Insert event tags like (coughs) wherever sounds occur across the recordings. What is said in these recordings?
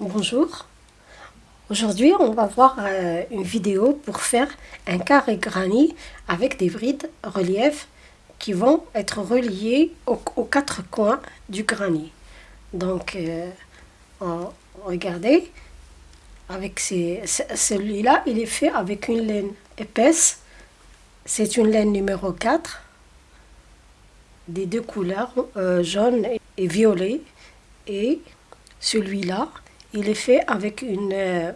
Bonjour, aujourd'hui on va voir euh, une vidéo pour faire un carré granit avec des brides relief qui vont être reliées aux, quatre coins du granit. Donc euh, regardez, celui-là il est fait avec une laine épaisse, c'est une laine numéro 4 des deux couleurs, euh, jaune et violet. Et celui-là il est fait avec une euh,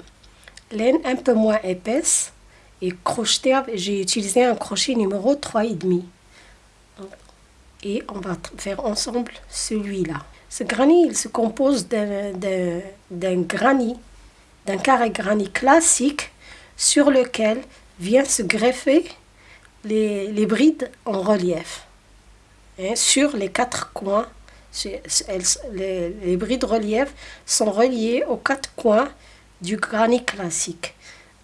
laine un peu moins épaisse et crocheté. J'ai utilisé un crochet numéro 3,5. Et on va faire ensemble celui-là. Ce granit, il se compose d'un granit, d'un carré granit classique sur lequel vient se greffer les, brides en relief. Hein, sur les quatre coins les, les brides relief sont reliées aux quatre coins du granit classique.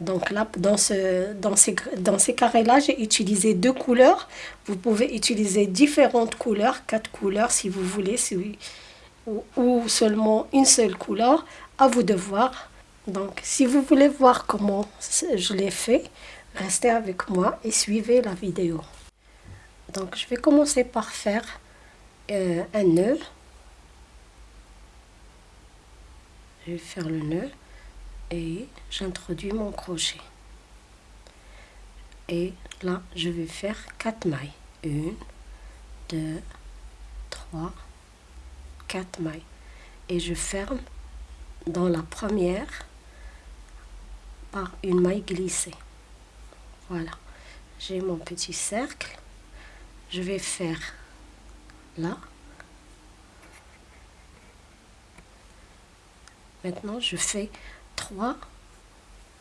Donc là, dans, ce, dans ces, dans ces carrés-là, j'ai utilisé deux couleurs. Vous pouvez utiliser différentes couleurs, quatre couleurs si vous voulez, ou, ou, seulement une seule couleur, à vous de voir. Donc si vous voulez voir comment je l'ai fait, restez avec moi et suivez la vidéo. Donc je vais commencer par faire euh, un nœud. Je vais faire le nœud et j'introduis mon crochet. Et là, je vais faire 4 mailles. 1, 2, 3, 4 mailles. Et je ferme dans la première par une maille glissée. Voilà. J'ai mon petit cercle. Je vais faire là. Maintenant, je fais trois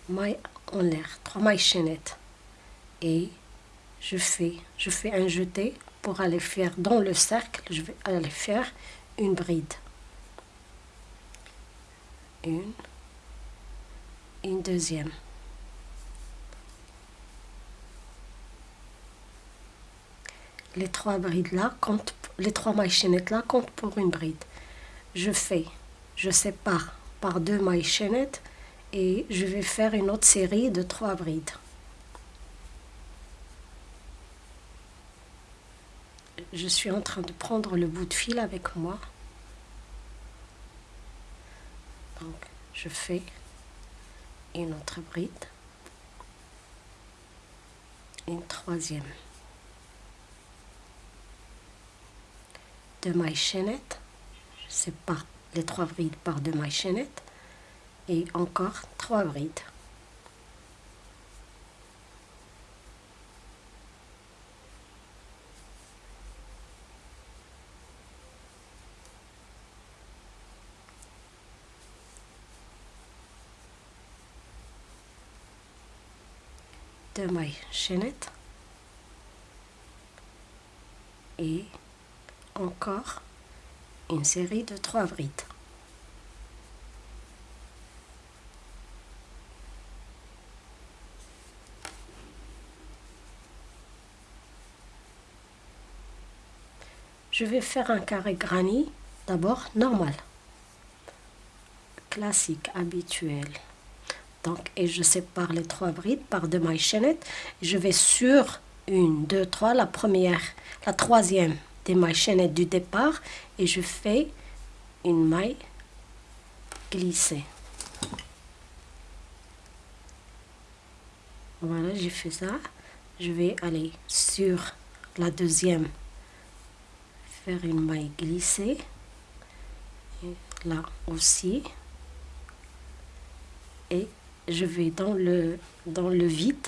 mailles en l'air, trois mailles chaînettes. Et je fais, je fais un jeté pour aller faire dans le cercle, je vais aller faire une bride. Une, une deuxième. Les trois brides comptent mailles chaînettes là comptent pour une bride. Je fais, je sépare par deux mailles chaînettes et je vais faire une autre série de trois brides. Je suis en train de prendre le bout de fil avec moi. Donc, je fais une autre bride, une troisième. Deux mailles chaînettes, je sépare les trois brides par deux mailles chaînettes et encore trois brides. deux mailles chaînettes et encore une série de trois brides. Je vais faire un carré granit d'abord normal, classique, habituel. Donc, et je sépare les trois brides par deux mailles chaînettes. Je vais sur une, deux, trois, la première, la troisième des mailles chaînettes du départ et je fais une maille glissée. Voilà, j'ai fait ça. Je vais aller sur la deuxième, faire une maille glissée. Là aussi. Et je vais dans le, dans le vide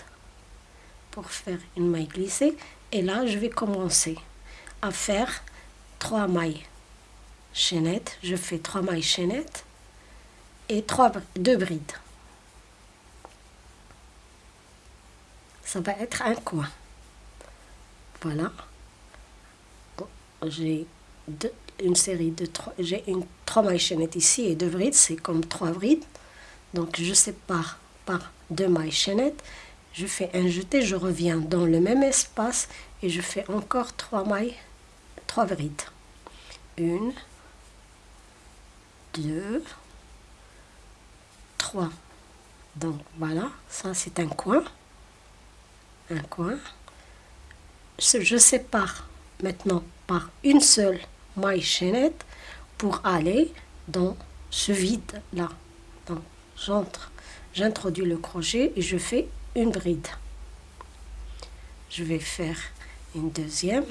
pour faire une maille glissée. Et là, je vais commencer à faire trois mailles chaînettes. Je fais trois mailles chaînettes et trois, deux brides. Ça va être un coin. Voilà. J'ai une série de trois, j'ai une trois mailles chaînettes ici et deux brides, c'est comme trois brides. Donc je sépare par deux mailles chaînettes, je fais un jeté, je reviens dans le même espace et je fais encore trois mailles trois brides. Une, deux, 3 donc voilà ça c'est un coin. Un coin. Je sépare maintenant par une seule maille chaînette pour aller dans ce vide là donc j'entre j'introduis le crochet et je fais une bride. Je vais faire une deuxième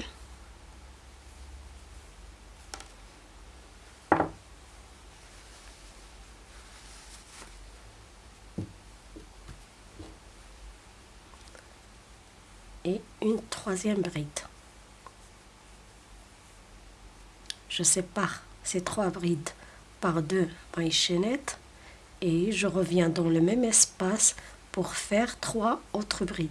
et une bride. Je sépare ces trois brides par deux mailles chaînettes et je reviens dans le même espace pour faire trois autres brides.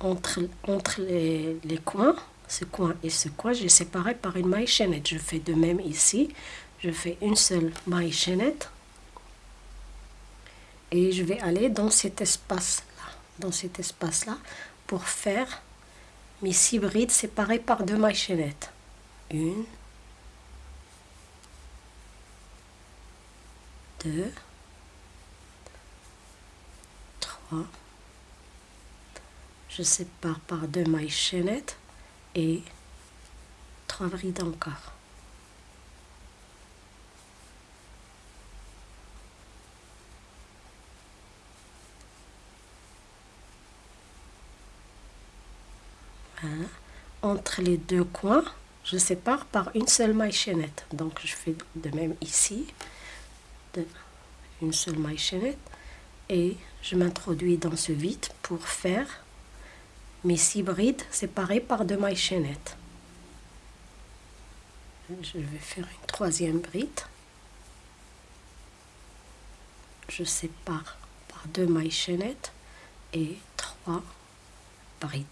Entre, entre les coins, ce coin et ce coin, j'ai séparé par une maille chaînette. Je fais de même ici. Je fais une seule maille chaînette. Et je vais aller dans cet espace-là, dans cet espace-là, pour faire mes six brides séparées par deux mailles chaînettes. Une, deux, trois, je sépare par deux mailles chaînettes et trois brides encore. Entre les deux coins, je sépare par une seule maille chaînette. Donc je fais de même ici, une seule maille chaînette et je m'introduis dans ce vide pour faire mes six brides séparées par deux mailles chaînettes. Je vais faire une troisième bride. Je sépare par deux mailles chaînettes et trois brides.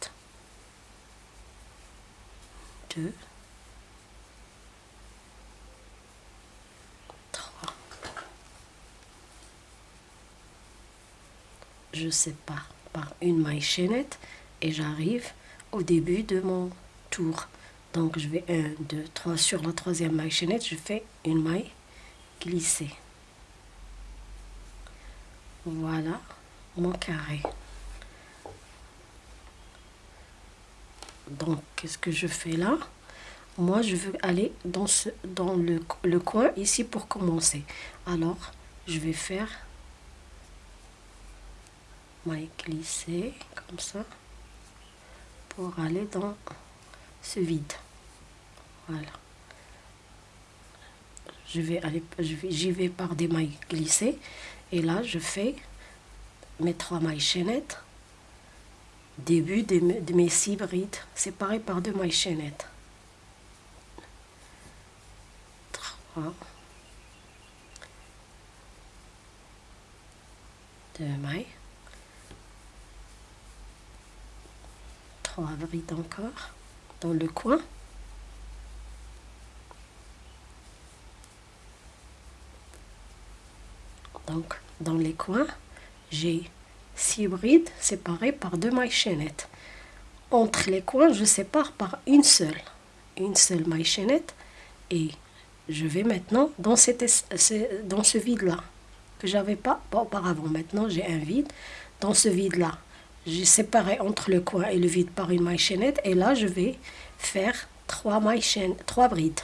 Deux, trois. Je sépare par une maille chaînette et j'arrive au début de mon tour. Donc je vais 1, 2, 3 sur la troisième maille chaînette, je fais une maille glissée. Voilà mon carré. Donc qu'est-ce que je fais là? Moi je veux aller dans, ce, dans le, le coin ici pour commencer. Alors je vais faire maille glissée comme ça pour aller dans ce vide. Voilà. Je vais aller, j'y vais par des mailles glissées et là je fais mes trois mailles chaînettes début de, de mes six brides séparées par deux mailles chaînettes. Trois. Deux mailles. Trois brides encore dans le coin. Donc, dans les coins, j'ai six brides séparées par deux mailles chaînettes. Entre les coins, je sépare par une seule, une seule maille chaînette et je vais maintenant dans, cette, dans ce vide-là que j'avais pas auparavant. Maintenant, j'ai un vide. Dans ce vide-là, j'ai séparé entre le coin et le vide par une maille chaînette et là je vais faire trois mailles chaînes, trois brides.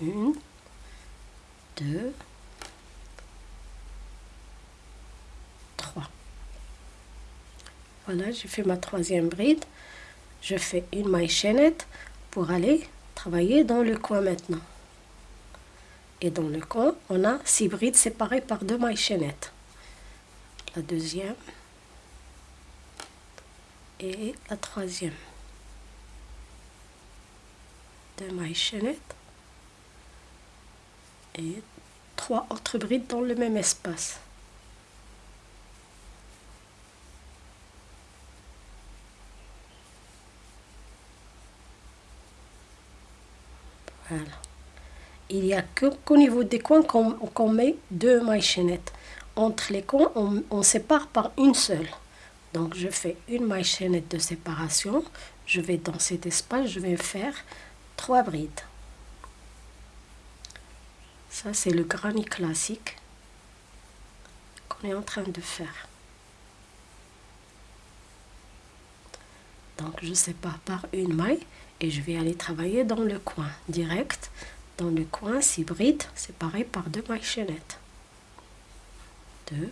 Une, deux, trois. Voilà, j'ai fait ma troisième bride. Je fais une maille chaînette pour aller travailler dans le coin maintenant. Et dans le coin, on a six brides séparées par deux mailles chaînettes. La deuxième et la troisième. Deux mailles chaînettes et trois autres brides dans le même espace. Voilà. Il n'y a qu'au niveau des coins qu'on met deux mailles chaînettes. Entre les coins, on sépare par une seule Donc je fais une maille chaînette de séparation. Je vais dans cet espace, je vais faire trois brides. Ça c'est le granit classique qu'on est en train de faire. Donc je sépare par une maille et je vais aller travailler dans le coin direct. Dans le coin, six brides séparées par deux mailles chaînettes. Deux.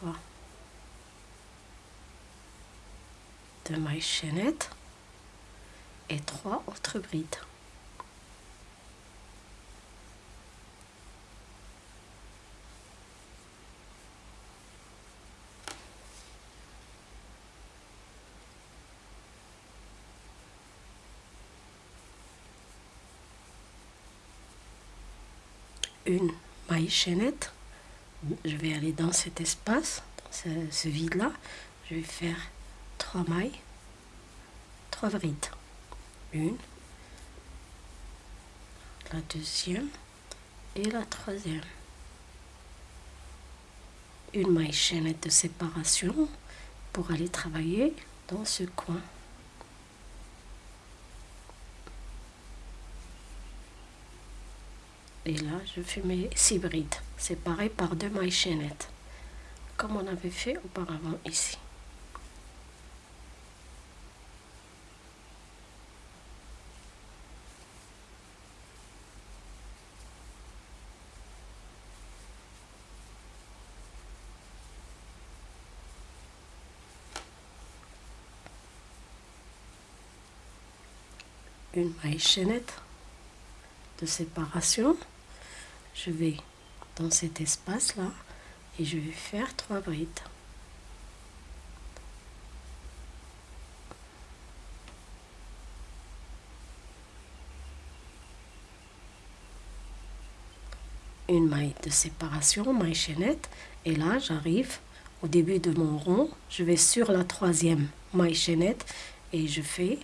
3 deux mailles chaînettes et trois autres brides. Une maille chaînette je vais aller dans cet espace, dans ce, vide-là. Je vais faire trois mailles, trois brides. Une, la deuxième et la troisième. Une maille chaînette de séparation pour aller travailler dans ce coin. Et là, je fais mes six brides, séparées par deux mailles chaînettes, comme on avait fait auparavant ici. une maille chaînette de séparation je vais dans cet espace là et je vais faire trois brides. Une maille de séparation, maille chaînette. Et là j'arrive au début de mon rond, je vais sur la troisième maille chaînette et je fais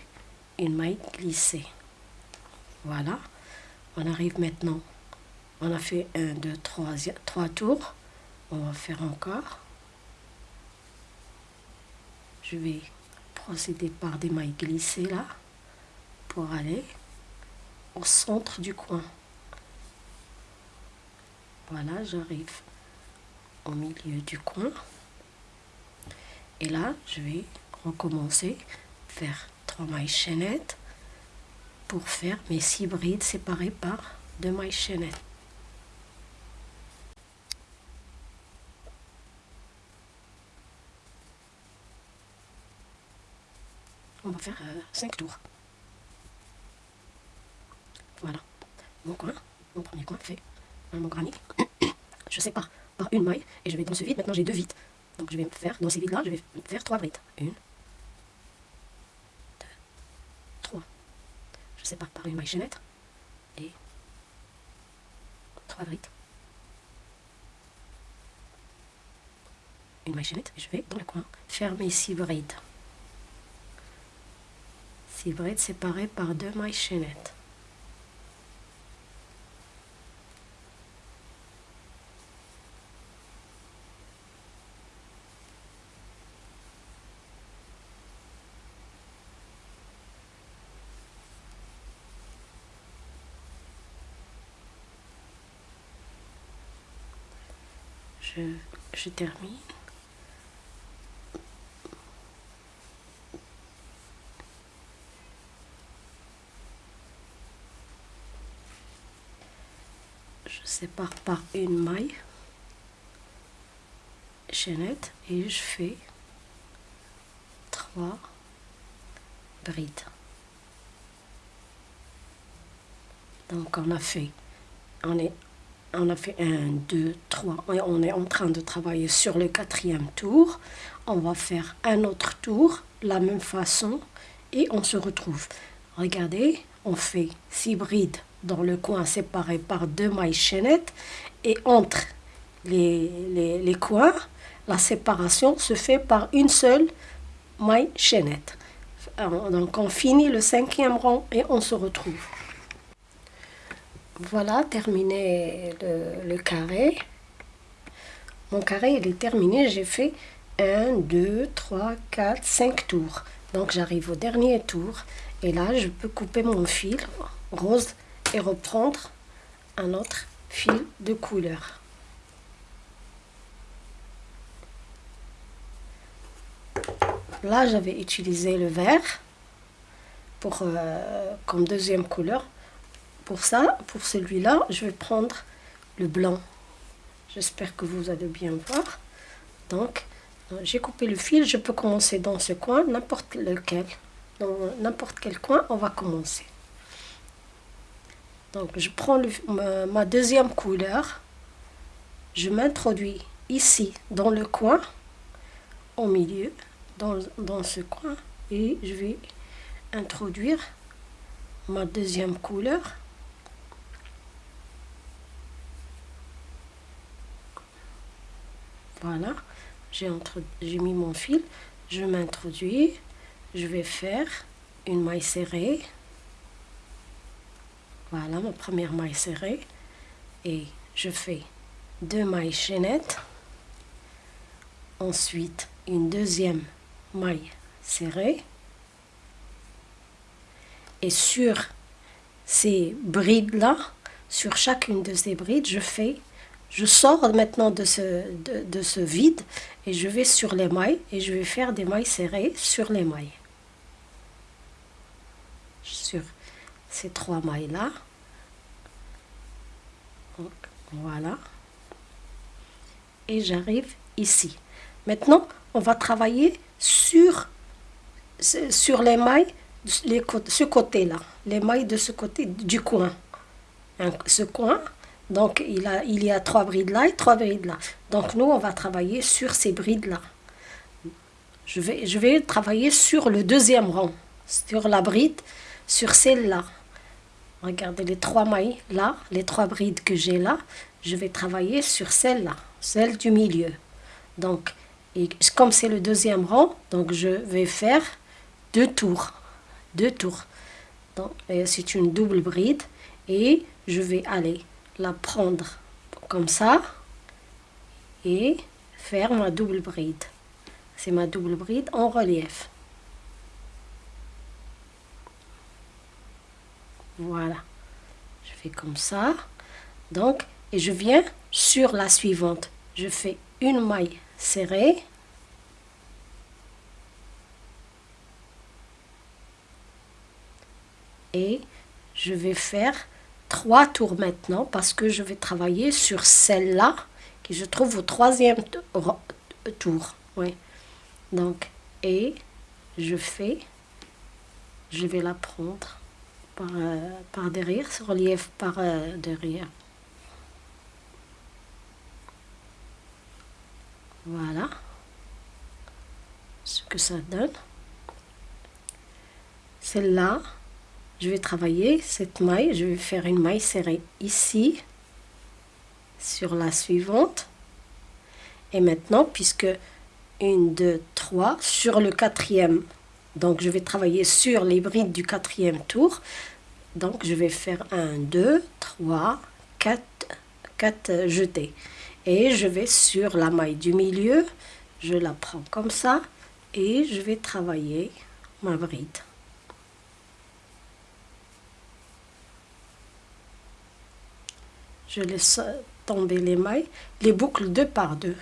une maille glissée. Voilà, on arrive maintenant on a fait un, deux, trois, trois tours. On va faire encore. Je vais procéder par des mailles glissées là pour aller au centre du coin. Voilà, j'arrive au milieu du coin. Et là, je vais recommencer, faire trois mailles chaînettes pour faire mes six brides séparées par deux mailles chaînettes. On va faire 5 euh, tours. Voilà, mon coin, mon premier coin fait mon granit. (coughs) je sépare par une maille et je vais dans ce vide. Maintenant j'ai deux vides. Donc je vais faire, dans ces vides-là, je vais faire trois brides. Une, deux, trois. Je sépare par une maille chaînette et trois brides. Une maille chaînette et je vais dans le coin faire mes six brides. 6 brides séparées par deux mailles chaînettes. Je, je termine. Par une maille chaînette et je fais trois brides donc on a fait on est on a fait un, deux, trois. On est en train de travailler sur le quatrième tour. On va faire un autre tour, la même façon, et on se retrouve. Regardez, on fait six brides dans le coin séparé par deux mailles chaînettes et entre les, les, coins, la séparation se fait par une seule maille chaînette. Donc on finit le cinquième rang et on se retrouve. Voilà, terminé le, le carré. mon carré il est terminé. J'ai fait 1, 2, 3, 4, 5 tours. Donc j'arrive au dernier tour. Et là, je peux couper mon fil rose reprendre un autre fil de couleur. Là, j'avais utilisé le vert pour, euh, comme deuxième couleur. Pour ça, pour celui-là, je vais prendre le blanc. J'espère que vous allez bien voir. Donc, j'ai coupé le fil. Je peux commencer dans ce coin, n'importe lequel. Dans n'importe quel coin, on va commencer. Donc, je prends ma, deuxième couleur. Je m'introduis ici, dans le coin, au milieu, dans, dans ce coin. Et je vais introduire ma deuxième couleur. Voilà, j'ai mis mon fil, je m'introduis, je vais faire une maille serrée. Voilà ma première maille serrée. Et je fais deux mailles chaînettes. Ensuite, une deuxième maille serrée. Et sur ces brides-là, sur chacune de ces brides, je fais, je sors maintenant de ce, de ce vide et je vais sur les mailles et je vais faire des mailles serrées sur les mailles. Sur ces trois mailles-là. Voilà. Et j'arrive ici. Maintenant, on va travailler sur, sur les mailles, les, ce côté-là. Les mailles de ce côté du coin. ce coin, donc il, a, il y a trois brides là et trois brides là. Donc nous, on va travailler sur ces brides-là. Je vais, je vais travailler sur le deuxième rang, sur la bride sur celle-là. Regardez les trois mailles là, les trois brides que j'ai là. Je vais travailler sur celle-là, celle du milieu. Donc, comme c'est le deuxième rang, donc je vais faire deux tours. Deux tours. C'est une double bride. Et je vais aller la prendre comme ça. Et faire ma double bride. C'est ma double bride en relief. Voilà. Je fais comme ça. Donc, et je viens sur la suivante. Je fais une maille serrée. Et je vais faire trois tours maintenant parce que je vais travailler sur celle-là qui je trouve au troisième tour. Oui. Donc, et je fais, je vais la prendre euh, par, derrière, ce relief par euh, derrière. Voilà ce que ça donne. Celle-là, je vais travailler cette maille, je vais faire une maille serrée ici, sur la suivante. Et maintenant, puisque une, deux, trois, sur le quatrième, donc je vais travailler sur les brides du quatrième tour. Donc je vais faire 1, 2, 3, 4, 4 jetés. Et je vais sur la maille du milieu, je la prends comme ça et je vais travailler ma bride. Je laisse tomber les mailles, les boucles deux par deux.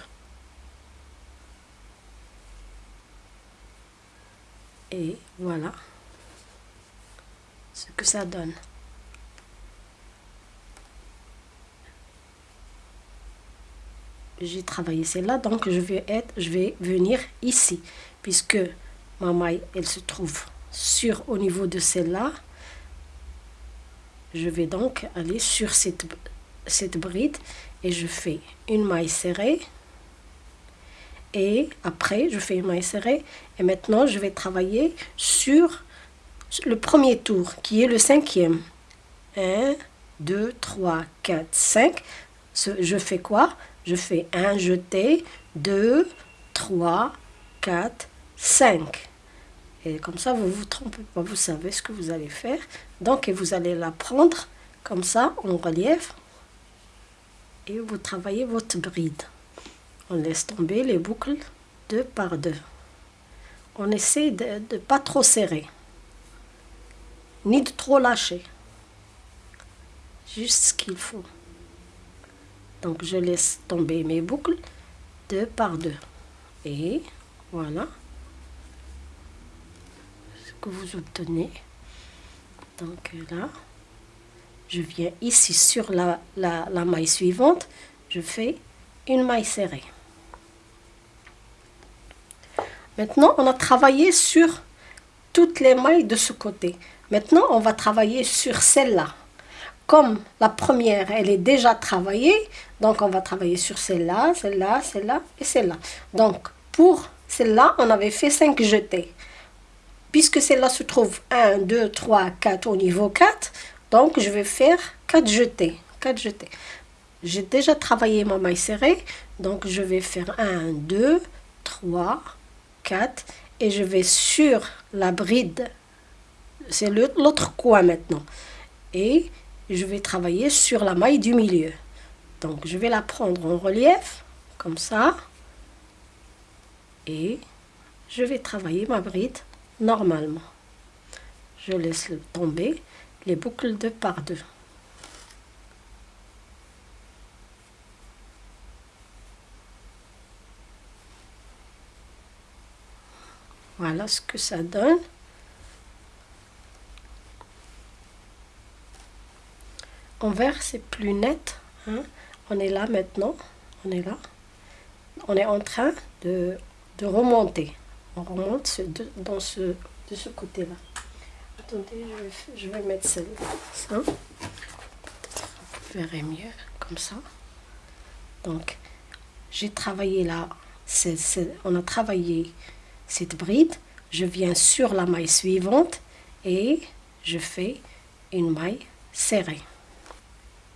Et voilà ce que ça donne. J'ai travaillé celle-là, donc je vais, être, je vais venir ici, puisque ma maille, elle se trouve sur au niveau de celle-là. Je vais donc aller sur cette, cette bride et je fais une maille serrée. Et après, je fais maille serrée. Et maintenant, je vais travailler sur le premier tour, qui est le cinquième. 1, 2, 3, 4, 5. Je fais quoi? Je fais un jeté, 2, 3, 4, 5. Et comme ça, vous vous trompez pas, vous savez ce que vous allez faire. Donc, vous allez la prendre comme ça, en relief. Et vous travaillez votre bride. On laisse tomber les boucles deux par deux. On essaie de ne pas trop serrer, ni de trop lâcher. Juste ce qu'il faut. Donc je laisse tomber mes boucles deux par deux. Et voilà ce que vous obtenez. Donc là, je viens ici sur la, la, la maille suivante, je fais une maille serrée. Maintenant, on a travaillé sur toutes les mailles de ce côté. Maintenant, on va travailler sur celle-là. Comme la première, elle est déjà travaillée, donc on va travailler sur celle-là, celle-là, celle-là et celle-là. Donc, pour celle-là, on avait fait 5 jetés. Puisque celle-là se trouve 1, 2, 3, 4 au niveau 4, donc je vais faire 4 jetés. 4 jetés. J'ai déjà travaillé ma maille serrée, donc je vais faire 1, 2, 3, 4 et je vais sur la bride, c'est l'autre coin maintenant, et je vais travailler sur la maille du milieu. Donc je vais la prendre en relief, comme ça, et je vais travailler ma bride normalement. Je laisse tomber les boucles de par deux. Voilà ce que ça donne. En vert, c'est plus net. Hein. On est là maintenant. On est là. On est en train de, remonter. On remonte dans ce, de ce côté-là. Attendez, je vais, mettre ça. Peut-être vous verrez mieux comme ça. Donc, j'ai travaillé là. on a travaillé cette bride, je viens sur la maille suivante et je fais une maille serrée.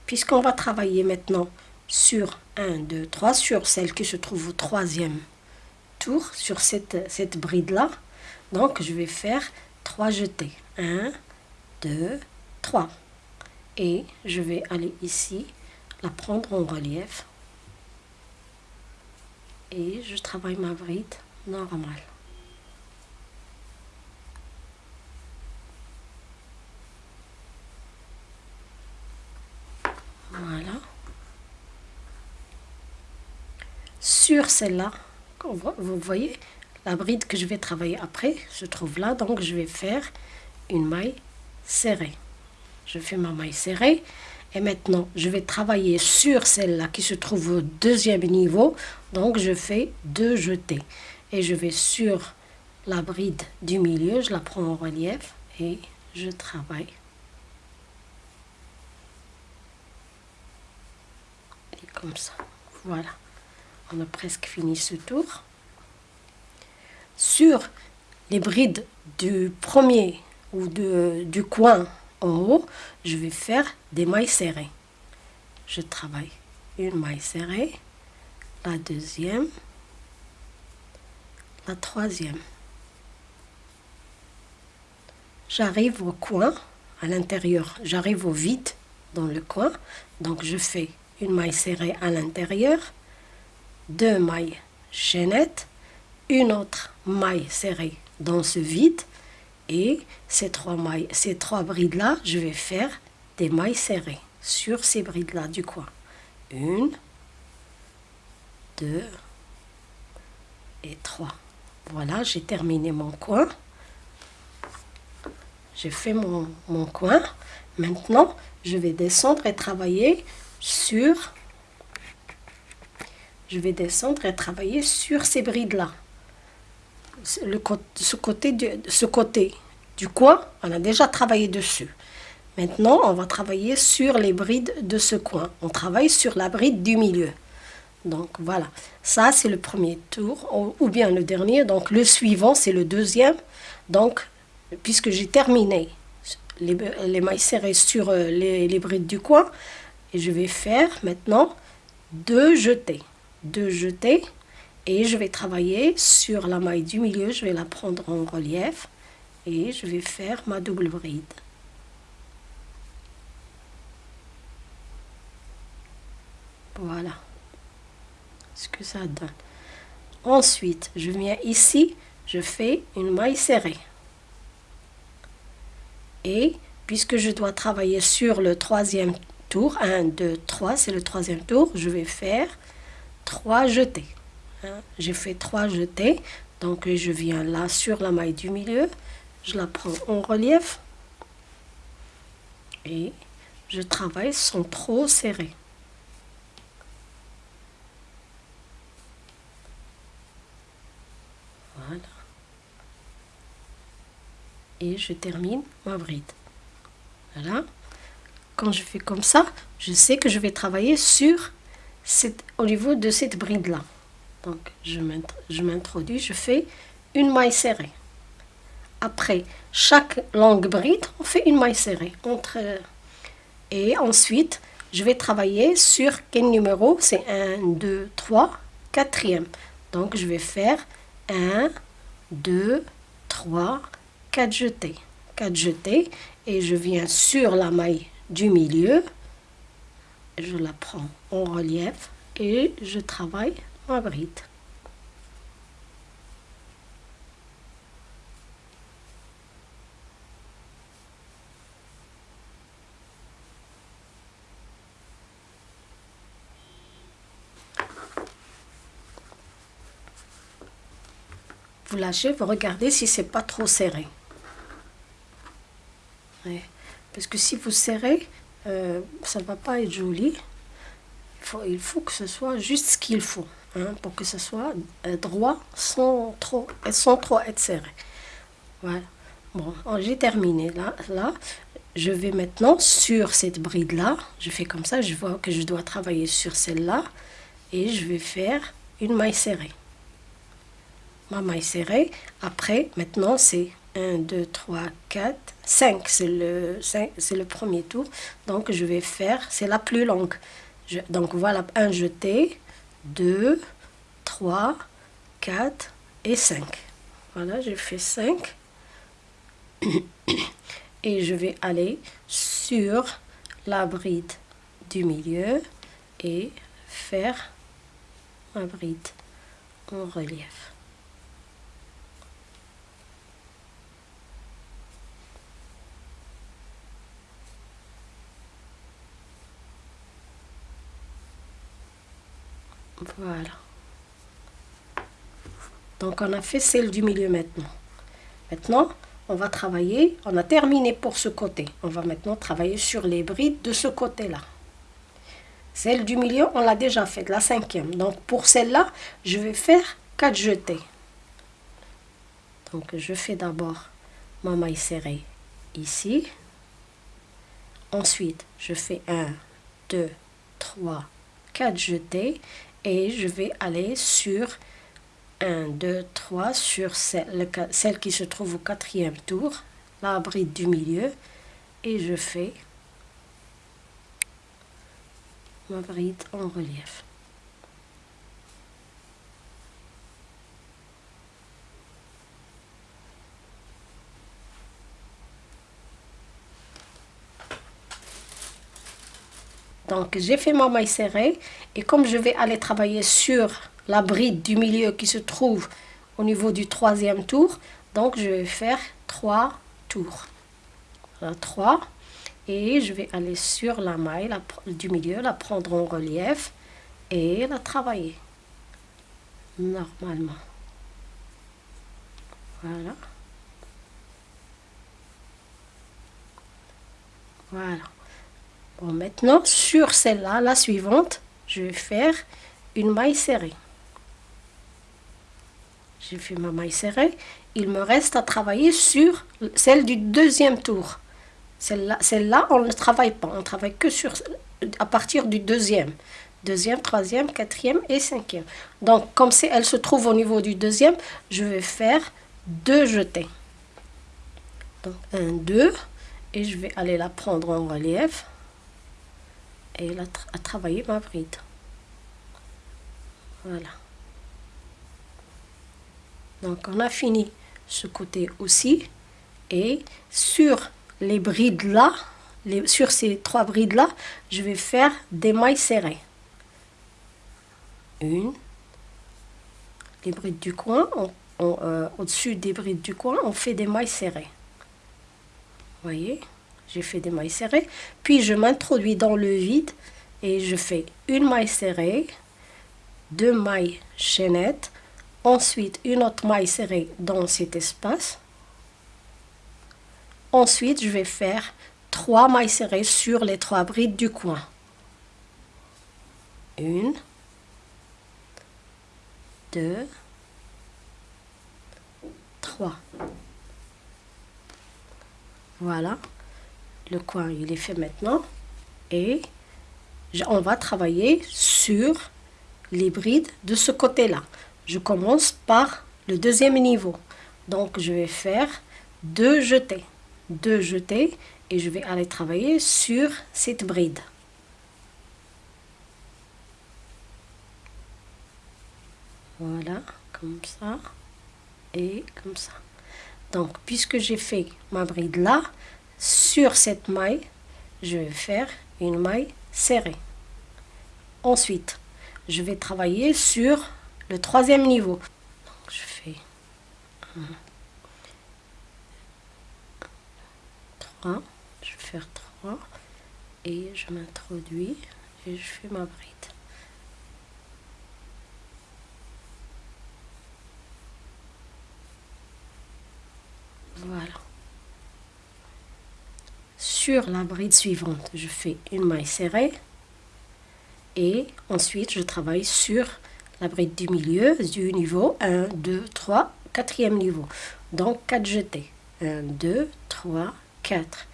Puisqu'on va travailler maintenant sur 1, 2, 3, sur celle qui se trouve au troisième tour, sur cette, cette bride-là, donc je vais faire 3 jetés. 1, 2, 3. Et je vais aller ici, la prendre en relief. Et je travaille ma bride normale. Voilà. Sur celle-là, vous voyez, la bride que je vais travailler après se trouve là. Donc, je vais faire une maille serrée. Je fais ma maille serrée. Et maintenant, je vais travailler sur celle-là qui se trouve au deuxième niveau. Donc, je fais deux jetés. Et je vais sur la bride du milieu, je la prends en relief et je travaille comme ça. Voilà. On a presque fini ce tour. Sur les brides du premier ou de, du coin en haut, je vais faire des mailles serrées. Je travaille une maille serrée, la deuxième, la troisième. J'arrive au coin, à l'intérieur, j'arrive au vide dans le coin, donc je fais une maille serrée à l'intérieur, deux mailles chaînettes, une autre maille serrée dans ce vide et ces trois mailles, ces trois brides là, je vais faire des mailles serrées sur ces brides là du coin. Une, deux et trois. Voilà, j'ai terminé mon coin. J'ai fait mon, mon coin. Maintenant, je vais descendre et travailler sur, je vais descendre et travailler sur ces brides-là. Le, ce, côté du, ce côté du coin, on a déjà travaillé dessus. Maintenant, on va travailler sur les brides de ce coin. On travaille sur la bride du milieu. Donc voilà, ça c'est le premier tour, ou bien le dernier. Donc le suivant, c'est le deuxième. Donc, puisque j'ai terminé les, les, mailles serrées sur euh, les, les brides du coin, et je vais faire maintenant deux jetés. Deux jetés. Et je vais travailler sur la maille du milieu. Je vais la prendre en relief. Et je vais faire ma double bride. Voilà. ce que ça donne. Ensuite, je viens ici, je fais une maille serrée. Et puisque je dois travailler sur le troisième tour, 1, 2, 3, c'est le troisième tour, je vais faire 3 jetés. Hein, j'ai fait 3 jetés, donc je viens là sur la maille du milieu, je la prends en relief et je travaille sans trop serrer. Voilà. Et je termine ma bride. Voilà. Quand je fais comme ça, je sais que je vais travailler sur cette, au niveau de cette bride-là. Donc, je m'introduis, je fais une maille serrée. Après chaque longue bride, on fait une maille serrée. Entre, et ensuite, je vais travailler sur quel numéro C'est 1, 2, 3, quatrième. Donc, je vais faire 1, 2, 3, 4 jetés. 4 jetés et je viens sur la maille du milieu. Je la prends en relief et je travaille ma bride. Vous lâchez, vous regardez si c'est pas trop serré. Parce que si vous serrez, euh, ça va pas être joli. Faut, il faut que ce soit juste ce qu'il faut. Hein, pour que ce soit euh, droit sans trop, sans trop être serré. Voilà. Bon, oh, j'ai terminé là. Là, je vais maintenant sur cette bride là. Je fais comme ça. Je vois que je dois travailler sur celle-là. Et je vais faire une maille serrée. Ma maille serrée. Après, maintenant, c'est 1, 2, 3, 4, 5. C'est le, le premier tour. Donc, je vais faire, c'est la plus longue. Donc, voilà, un jeté, 2, 3, 4 et 5. Voilà, j'ai fait 5. (coughs) Et je vais aller sur la bride du milieu et faire ma bride en relief. Voilà. Donc on a fait celle du milieu maintenant. Maintenant, on va travailler, on a terminé pour ce côté. On va maintenant travailler sur les brides de ce côté-là. Celle du milieu, on l'a déjà fait, la cinquième. Donc pour celle-là, je vais faire 4 jetés. Donc je fais d'abord ma maille serrée ici. Ensuite, je fais 1, 2, 3, 4 jetés et je vais aller sur 1, 2, 3 sur celle, qui se trouve au quatrième tour, la bride du milieu, et je fais ma bride en relief. Donc j'ai fait ma maille serrée et comme je vais aller travailler sur la bride du milieu qui se trouve au niveau du troisième tour, donc je vais faire trois tours. Voilà, trois. Et je vais aller sur la maille du milieu, la prendre en relief et la travailler normalement. Voilà. Voilà maintenant, sur celle-là, la suivante, je vais faire une maille serrée. J'ai fait ma maille serrée. Il me reste à travailler sur celle du deuxième tour. Celle-là, celle on ne travaille pas. On travaille que sur à partir du deuxième. Deuxième, troisième, quatrième et cinquième. Donc, comme elle se trouve au niveau du deuxième, je vais faire deux jetés. Donc, un, deux. Et je vais aller la prendre en relief et à travailler ma bride. Voilà. Donc on a fini ce côté aussi. Et sur les brides là, les, sur ces trois brides là, je vais faire des mailles serrées. Une, les brides du coin, euh, au-dessus des brides du coin, on fait des mailles serrées. Vous voyez? J'ai fait des mailles serrées. Puis je m'introduis dans le vide et je fais une maille serrée, deux mailles chaînettes, ensuite une autre maille serrée dans cet espace. Ensuite, je vais faire trois mailles serrées sur les trois brides du coin. Une, deux, trois. Voilà, le coin il est fait maintenant et on va travailler sur les brides de ce côté-là. Je commence par le deuxième niveau. Donc je vais faire deux jetés, deux jetés et je vais aller travailler sur cette bride. Voilà, comme ça et comme ça. Donc, puisque j'ai fait ma bride là, sur cette maille, je vais faire une maille serrée. Ensuite, je vais travailler sur le troisième niveau. Donc, je fais 3, je vais faire 3 et je m'introduis et je fais ma bride. Voilà. Sur la bride suivante, je fais une maille serrée et ensuite je travaille sur la bride du milieu du niveau 1, 2, 3, quatrième niveau. Donc 4 jetés. 1, 2, 3, 4.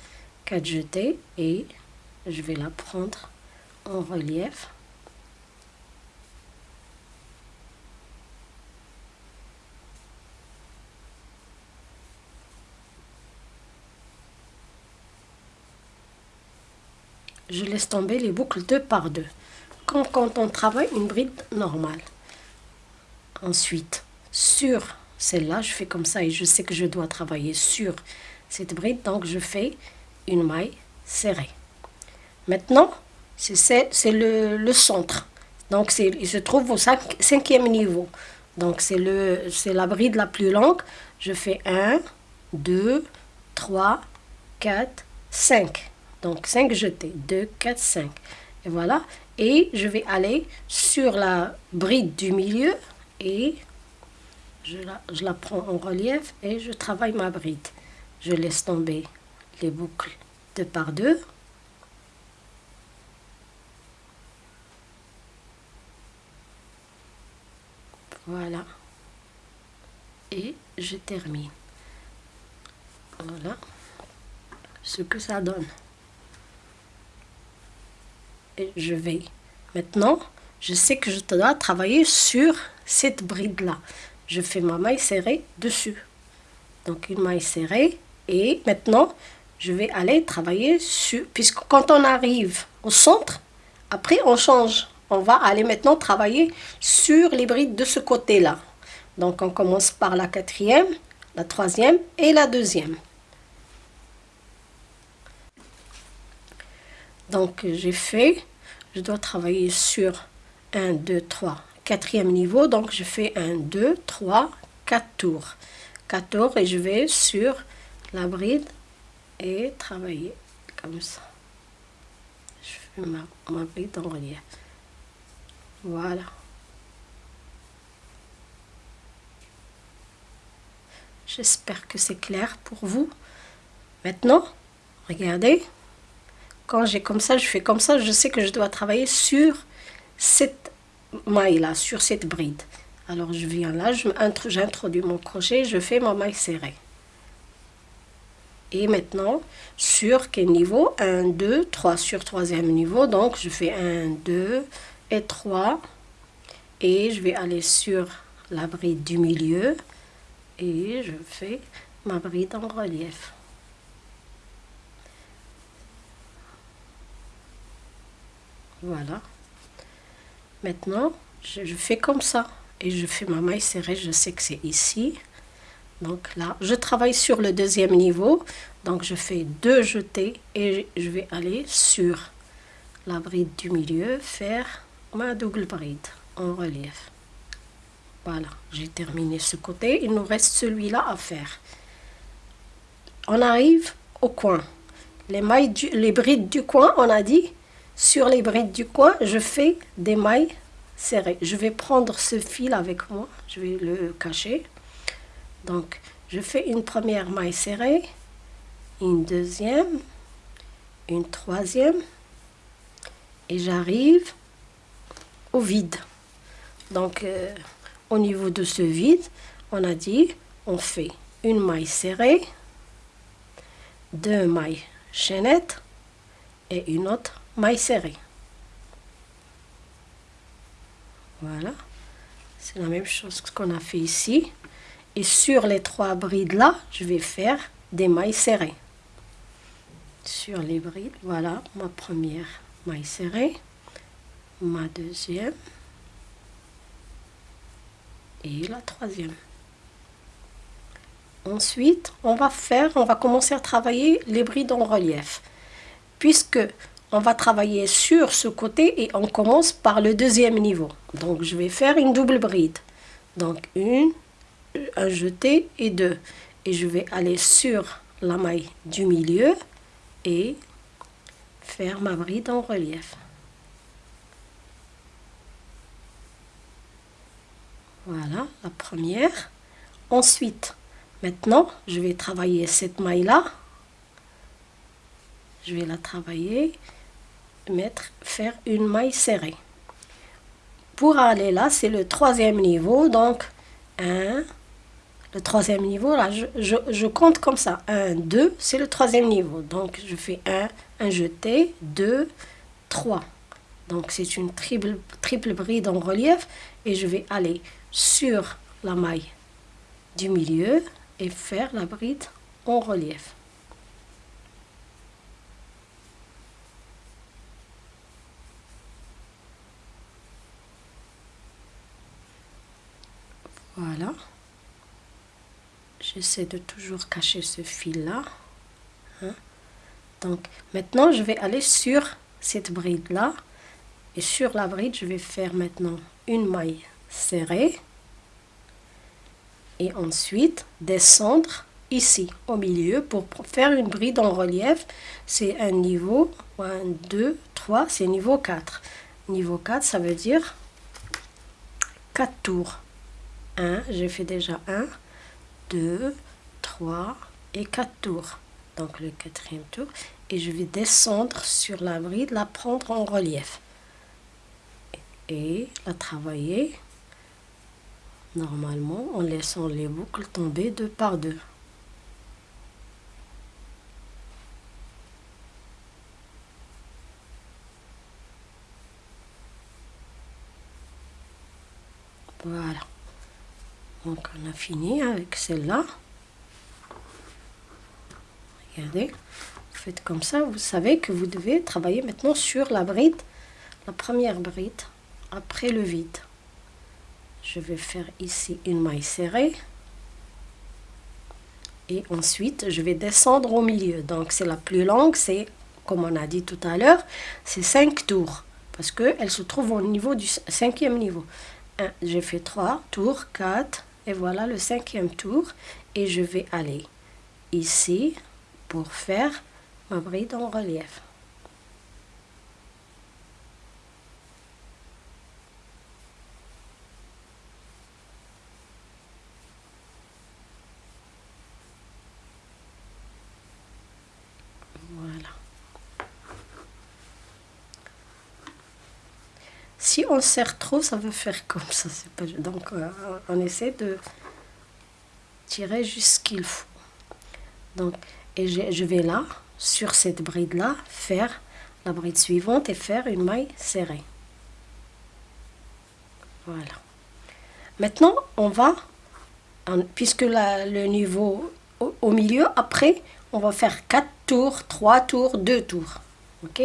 4 jetés et je vais la prendre en relief. Je laisse tomber les boucles deux par deux, comme quand on travaille une bride normale. Ensuite, sur celle-là, je fais comme ça et je sais que je dois travailler sur cette bride, donc je fais une maille serrée. Maintenant, c'est le, centre. Donc, il se trouve au cinquième niveau. Donc, c'est la bride la plus longue. Je fais 1, 2, 3, 4, 5. Donc 5 jetés, 2, 4, 5. Et voilà. Et je vais aller sur la bride du milieu et je la, je la prends en relief et je travaille ma bride. Je laisse tomber les boucles deux par deux. Voilà. Et je termine. Voilà ce que ça donne je vais. Maintenant, je sais que je dois travailler sur cette bride-là. Je fais ma maille serrée dessus. Donc une maille serrée. Et maintenant, je vais aller travailler sur... Puisque quand on arrive au centre, après on change. On va aller maintenant travailler sur les brides de ce côté-là. Donc on commence par la quatrième, la troisième et la deuxième. Donc j'ai fait, je dois travailler sur 1, 2, 3, quatrième niveau. Donc je fais 1, 2, 3, 4 tours. 4 tours et je vais sur la bride et travailler comme ça. Je fais ma, ma bride en relief. Voilà. J'espère que c'est clair pour vous. Maintenant, regardez. Quand j'ai comme ça, je fais comme ça, je sais que je dois travailler sur cette maille-là, sur cette bride. Alors je viens là, j'introduis mon crochet, je fais ma maille serrée. Et maintenant, sur quel niveau? 1, 2, 3 sur troisième niveau. Donc je fais 1, 2 et 3. Et je vais aller sur la bride du milieu. Et je fais ma bride en relief. Voilà. Maintenant, je, fais comme ça. Et je fais ma maille serrée, je sais que c'est ici. Donc là, je travaille sur le deuxième niveau. Donc je fais deux jetés et je vais aller sur la bride du milieu, faire ma double bride en relief. Voilà, j'ai terminé ce côté. Il nous reste celui-là à faire. On arrive au coin. Les, mailles les brides du coin, on a dit, sur les brides du coin, je fais des mailles serrées. Je vais prendre ce fil avec moi, je vais le cacher. Donc, je fais une première maille serrée, une deuxième, une troisième, et j'arrive au vide. Donc, euh, au niveau de ce vide, on a dit, on fait une maille serrée, deux mailles chaînettes et une autre maille serrée. Voilà, c'est la même chose qu'on a fait ici. Et sur les trois brides là, je vais faire des mailles serrées. Sur les brides, voilà ma première maille serrée, ma deuxième, et la troisième. Ensuite, on va faire, on va commencer à travailler les brides en relief. Puisque on va travailler sur ce côté et on commence par le deuxième niveau. Donc, je vais faire une double bride. Donc, une, un jeté et deux. Et je vais aller sur la maille du milieu et faire ma bride en relief. Voilà, la première. Ensuite, maintenant, je vais travailler cette maille-là. Je vais la travailler, mettre, faire une maille serrée. Pour aller là, c'est le troisième niveau, donc 1, le troisième niveau, là, je, compte comme ça. 1, 2, c'est le troisième niveau. Donc, je fais 1, un jeté, 2, 3. Donc, c'est une triple, triple bride en relief et je vais aller sur la maille du milieu et faire la bride en relief. Voilà. J'essaie de toujours cacher ce fil-là. Hein. Donc, maintenant, je vais aller sur cette bride-là. Et sur la bride, je vais faire maintenant une maille serrer et ensuite descendre ici au milieu pour faire une bride en relief c'est un niveau 1 2 3 c'est niveau 4 niveau 4 ça veut dire 4 tours 1 j'ai fait déjà 1 2 3 et 4 tours. Donc le quatrième tour. Et je vais descendre sur la bride la prendre en relief. Et la travailler normalement en laissant les boucles tomber deux par deux. Voilà. Donc on a fini avec celle-là. Regardez. Vous faites comme ça, vous savez que vous devez travailler maintenant sur la bride, la première bride, après le vide. Je vais faire ici une maille serrée. Et ensuite je vais descendre au milieu. Donc c'est la plus longue. C'est comme on a dit tout à l'heure c'est 5 tours. Parce que elle se trouve au niveau du cinquième niveau. J'ai fait 3 tours. 4 et voilà le cinquième tour. Et je vais aller ici pour faire ma bride en relief Si on serre trop, ça va faire comme ça. Pas... Donc, euh, on essaie de tirer jusqu'il faut. Donc, et je vais là, sur cette bride-là, faire la bride suivante et faire une maille serrée. Voilà. Maintenant, on va, puisque le niveau au, milieu, après, on va faire 4 tours, 3 tours, 2 tours. Ok?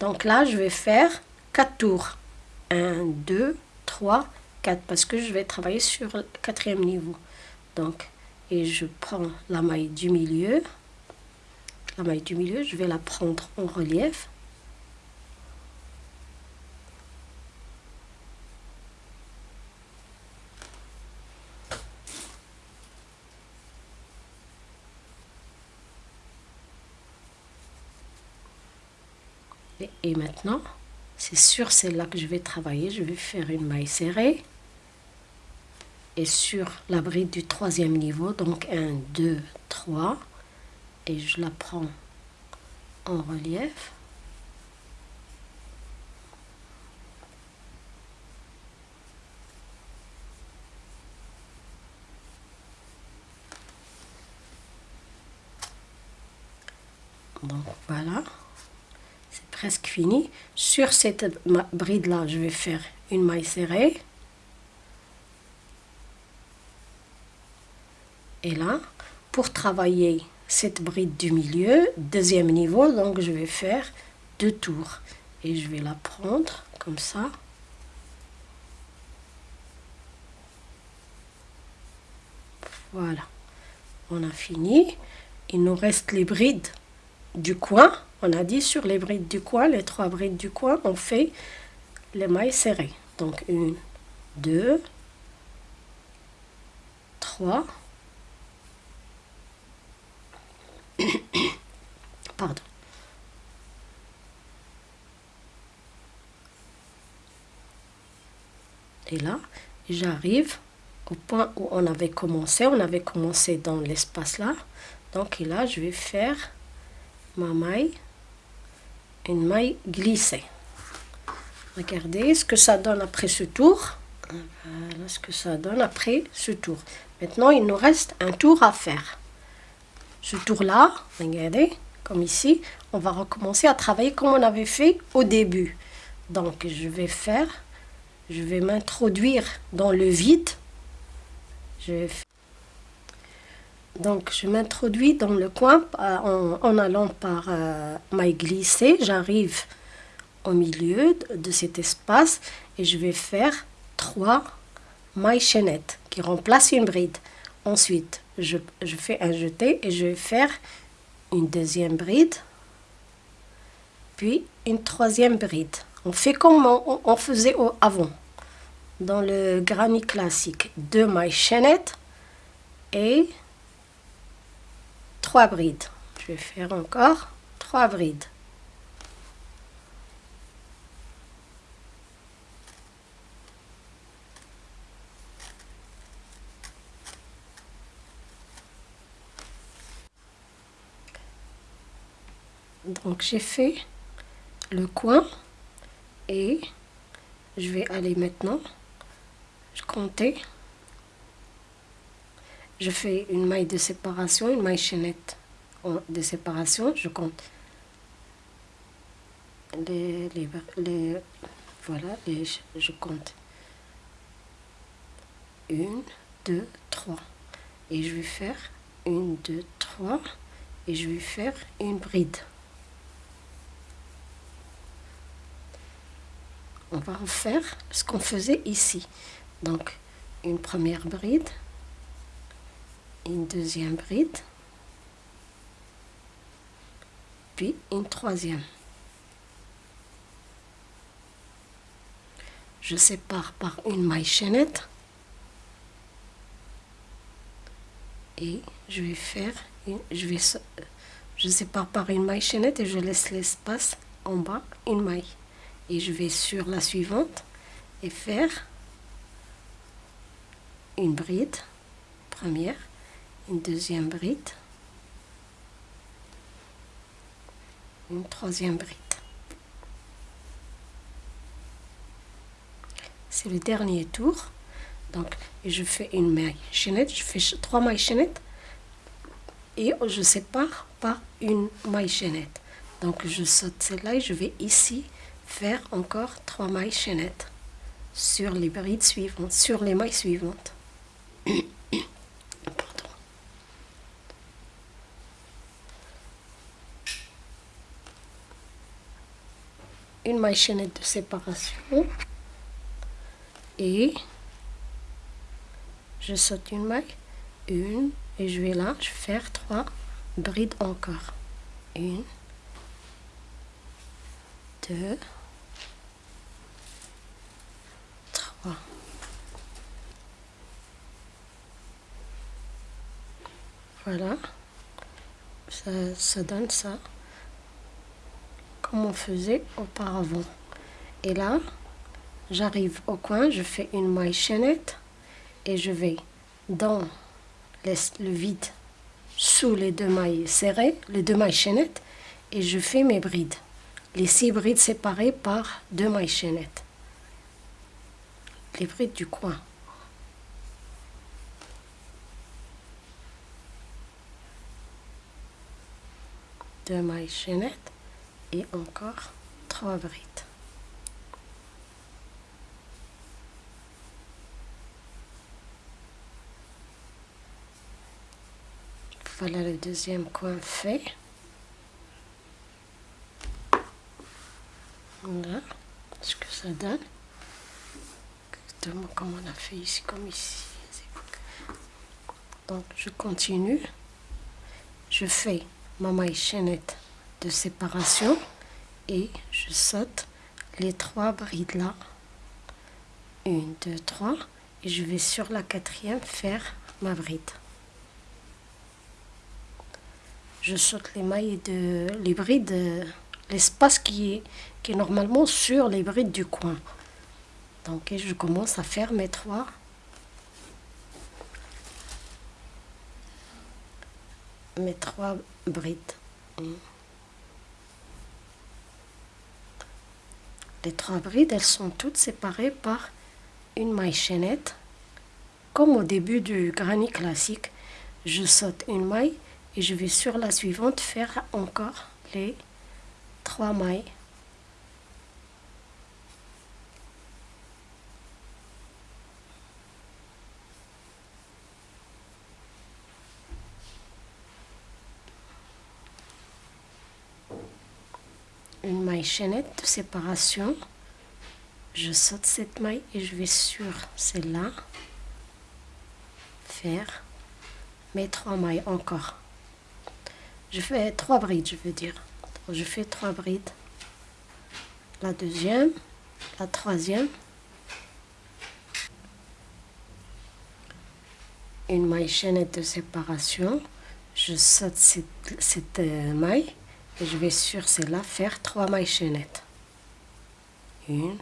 Donc là, je vais faire 4 tours. 1, 2, 3, 4 parce que je vais travailler sur le quatrième niveau. Donc, et je prends la maille du milieu. La maille du milieu, je vais la prendre en relief. Et maintenant, c'est sur celle-là que je vais travailler. Je vais faire une maille serrée. Et sur la bride du troisième niveau donc 1 2 3 et je la prends en relief. Donc voilà presque fini. Sur cette bride là je vais faire une maille serrée. Et là pour travailler cette bride du milieu deuxième niveau donc je vais faire deux tours. Et je vais la prendre comme ça. Voilà. On a fini. Il nous reste les brides du coin, on a dit sur les brides du coin, les trois brides du coin, on fait les mailles serrées. Donc une, deux, trois, (coughs) pardon. Et là, j'arrive au point où on avait commencé. On avait commencé dans l'espace là. Donc là, je vais faire ma maille, maille glissée. Regardez ce que ça donne après ce tour. Voilà ce que ça donne après ce tour. Maintenant, il nous reste un tour à faire. Ce tour-là, regardez, comme ici, on va recommencer à travailler comme on avait fait au début. Donc, je vais faire, je vais m'introduire dans le vide. Je vais faire donc, je m'introduis dans le coin euh, en, allant par euh, maille glissée. J'arrive au milieu de cet espace et je vais faire trois mailles chaînettes qui remplacent une bride. Ensuite, je, fais un jeté et je vais faire une deuxième bride, puis une troisième bride. On fait comme on, on faisait avant, dans le granit classique. Deux mailles chaînettes et trois brides. Je vais faire encore trois brides. Donc j'ai fait le coin et je vais aller maintenant je compter je fais une maille de séparation, une maille chaînette de séparation, je compte les, les, voilà, et je, compte une, deux, trois, et je vais faire une, deux, trois, et je vais faire une bride. On va refaire ce qu'on faisait ici. Donc, une première bride, une deuxième bride, puis une troisième. Je sépare par une maille chaînette. Et je vais faire, je vais, je sépare par une maille chaînette et je laisse l'espace en bas une maille. Et je vais sur la suivante et faire une bride première deuxième bride, une troisième bride. C'est le dernier tour. Donc, je fais une maille chaînette, je fais trois mailles chaînettes et je sépare par une maille chaînette. Donc, je saute celle-là et je vais ici faire encore trois mailles chaînettes sur les brides suivantes, sur les mailles suivantes. (clears throat) une maille chaînette de séparation et je saute une maille une et je vais là je faire trois brides encore. Une deux trois. Voilà. Ça, ça donne ça on faisait auparavant. Et là, j'arrive au coin, je fais une maille chaînette et je vais dans le vide sous les deux mailles serrées, les deux mailles chaînettes, et je fais mes brides. Les six brides séparées par deux mailles chaînettes. Les brides du coin. Deux mailles chaînettes et encore trois brides. Voilà le deuxième coin fait. Voilà ce que ça donne. Exactement comme on a fait ici, comme ici. Donc je continue. Je fais ma maille chaînette de séparation et je saute les trois brides là. Une, deux, trois. Et je vais sur la quatrième faire ma bride je saute les mailles de les brides, l'espace qui est, qui est normalement sur les brides du coin. Donc je commence à faire mes trois mes trois brides. Trois brides, elles sont toutes séparées par une maille chaînette. Comme au début du granit classique, je saute une maille et je vais sur la suivante faire encore les trois mailles une maille chaînette de séparation je saute cette maille et je vais sur celle-là faire mes trois mailles encore je fais trois brides, je veux dire. Je fais trois brides. La deuxième, la troisième. Une maille chaînette de séparation. Je saute cette, euh, maille je vais sur celle-là faire trois mailles chaînettes. Une,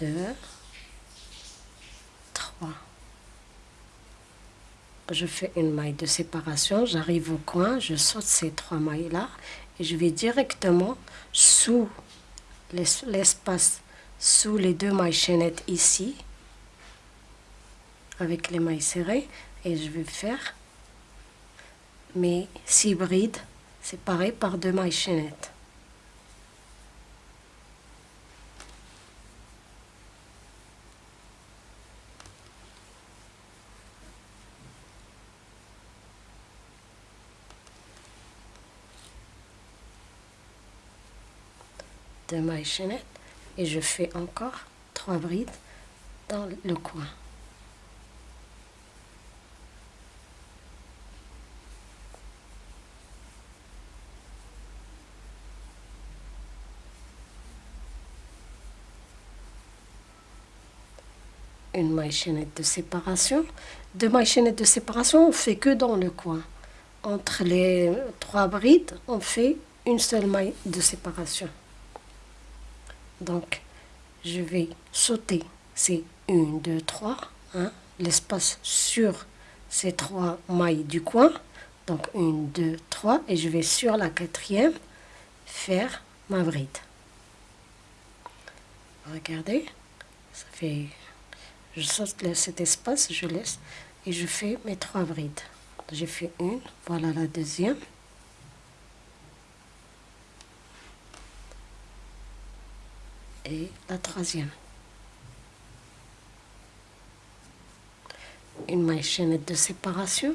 deux, trois je fais une maille de séparation, j'arrive au coin, je saute ces trois mailles-là et je vais directement sous l'espace, sous les deux mailles chaînettes ici, avec les mailles serrées, et je vais faire mes six brides séparées par deux mailles chaînettes. de mailles chaînettes et je fais encore trois brides dans le coin. Maille chaînette de séparation. Deux mailles chaînettes de séparation, on fait que dans le coin. Entre les trois brides, on fait une seule maille de séparation. Donc, je vais sauter ces 1, 2, 3, l'espace sur ces trois mailles du coin. Donc, 1, 2, 3, et je vais sur la quatrième faire ma bride. Regardez, ça fait, je saute cet espace, je laisse, et je fais mes trois brides. J'ai fait une, voilà la deuxième. et la troisième. Une maille chaînette de séparation.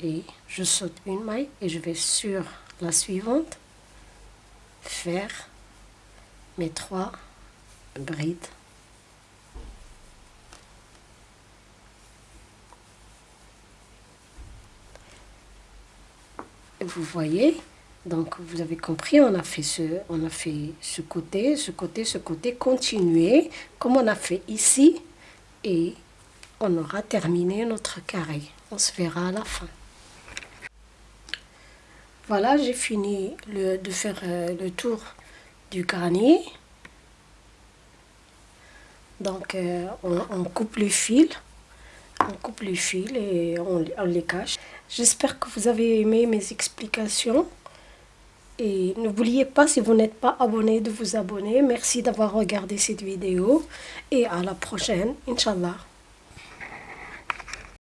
Et je saute une maille et je vais sur la suivante faire mes trois brides. Vous voyez, donc, vous avez compris, on a fait ce, on a fait ce côté, ce côté, ce côté, continuer, comme on a fait ici. Et on aura terminé notre carré. On se verra à la fin. Voilà, j'ai fini de faire euh, le tour du granier. Donc, euh, on, coupe les fils. On coupe les fils et on, on les cache. J'espère que vous avez aimé mes explications. Et n'oubliez pas, si vous n'êtes pas abonné, de vous abonner. Merci d'avoir regardé cette vidéo. Et à la prochaine, Inch'Allah.